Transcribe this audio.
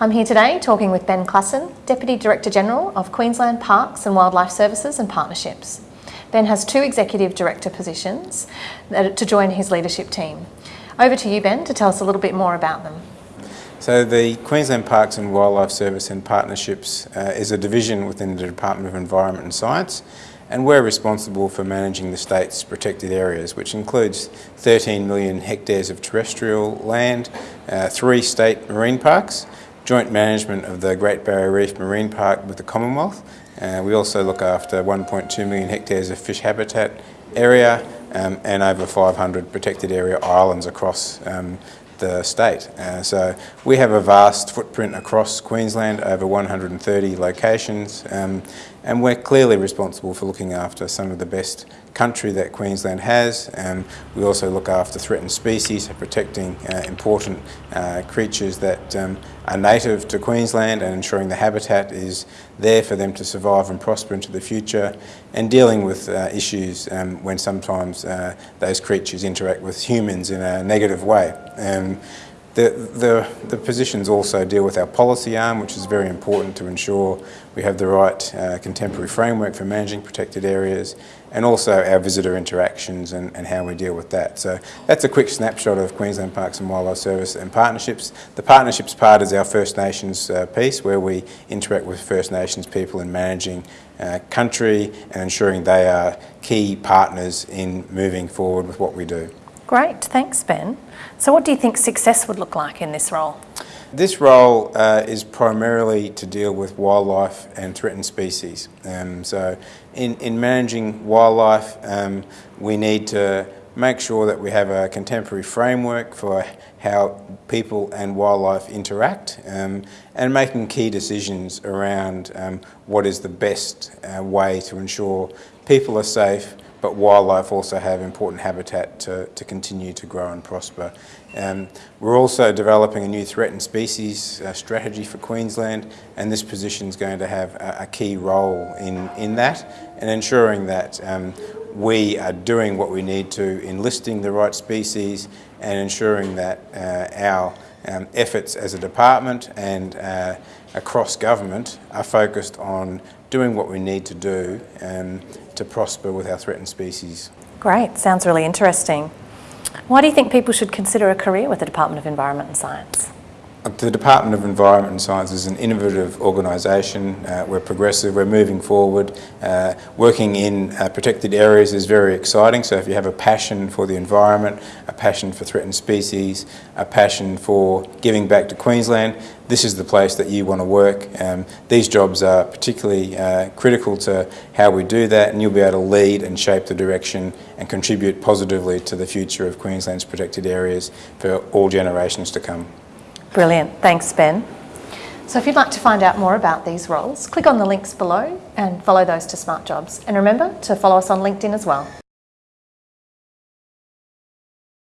I'm here today talking with Ben Klaassen, Deputy Director General of Queensland Parks and Wildlife Services and Partnerships. Ben has two Executive Director positions to join his leadership team. Over to you, Ben, to tell us a little bit more about them. So the Queensland Parks and Wildlife Service and Partnerships uh, is a division within the Department of Environment and Science and we're responsible for managing the state's protected areas, which includes 13 million hectares of terrestrial land, uh, three state marine parks, joint management of the Great Barrier Reef Marine Park with the Commonwealth. Uh, we also look after 1.2 million hectares of fish habitat area um, and over 500 protected area islands across um, the state. Uh, so we have a vast footprint across Queensland, over 130 locations, um, and we're clearly responsible for looking after some of the best country that Queensland has. Um, we also look after threatened species, protecting uh, important uh, creatures that um, are native to Queensland and ensuring the habitat is there for them to survive and prosper into the future, and dealing with uh, issues um, when sometimes uh, those creatures interact with humans in a negative way. The, the, the, positions also deal with our policy arm, which is very important to ensure we have the right uh, contemporary framework for managing protected areas, and also our visitor interactions and, and, how we deal with that. So that's a quick snapshot of Queensland Parks and Wildlife Service and partnerships. The partnerships part is our First Nations uh, piece, where we interact with First Nations people in managing uh, country and ensuring they are key partners in moving forward with what we do. Great, thanks Ben. So what do you think success would look like in this role? This role uh, is primarily to deal with wildlife and threatened species. Um, so in, in managing wildlife, um, we need to make sure that we have a contemporary framework for how people and wildlife interact um, and making key decisions around um, what is the best uh, way to ensure people are safe but wildlife also have important habitat to, to continue to grow and prosper. Um, we're also developing a new threatened species uh, strategy for Queensland and this position is going to have a, a, key role in, in that and ensuring that um, we are doing what we need to in listing the right species and ensuring that uh, our um, efforts as a department and uh, across government are focused on doing what we need to do um, to prosper with our threatened species. Great, sounds really interesting. Why do you think people should consider a career with the Department of Environment and Science? The Department of Environment and Science is an innovative organisation. Uh, we're progressive, we're moving forward. Uh, working in uh, protected areas is very exciting, so if you have a passion for the environment, a passion for threatened species, a passion for giving back to Queensland, this is the place that you want to work. Um, these jobs are particularly uh, critical to how we do that and you'll be able to lead and shape the direction and contribute positively to the future of Queensland's protected areas for all generations to come. Brilliant. Thanks, Ben. So if you'd like to find out more about these roles, click on the links below and follow those to Smart Jobs. And remember to follow us on LinkedIn as well.